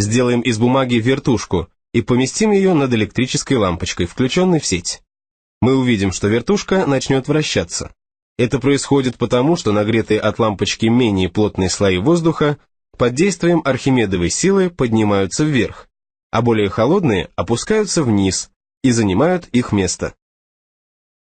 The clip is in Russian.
Сделаем из бумаги вертушку и поместим ее над электрической лампочкой, включенной в сеть. Мы увидим, что вертушка начнет вращаться. Это происходит потому, что нагретые от лампочки менее плотные слои воздуха под действием Архимедовой силы поднимаются вверх, а более холодные опускаются вниз и занимают их место.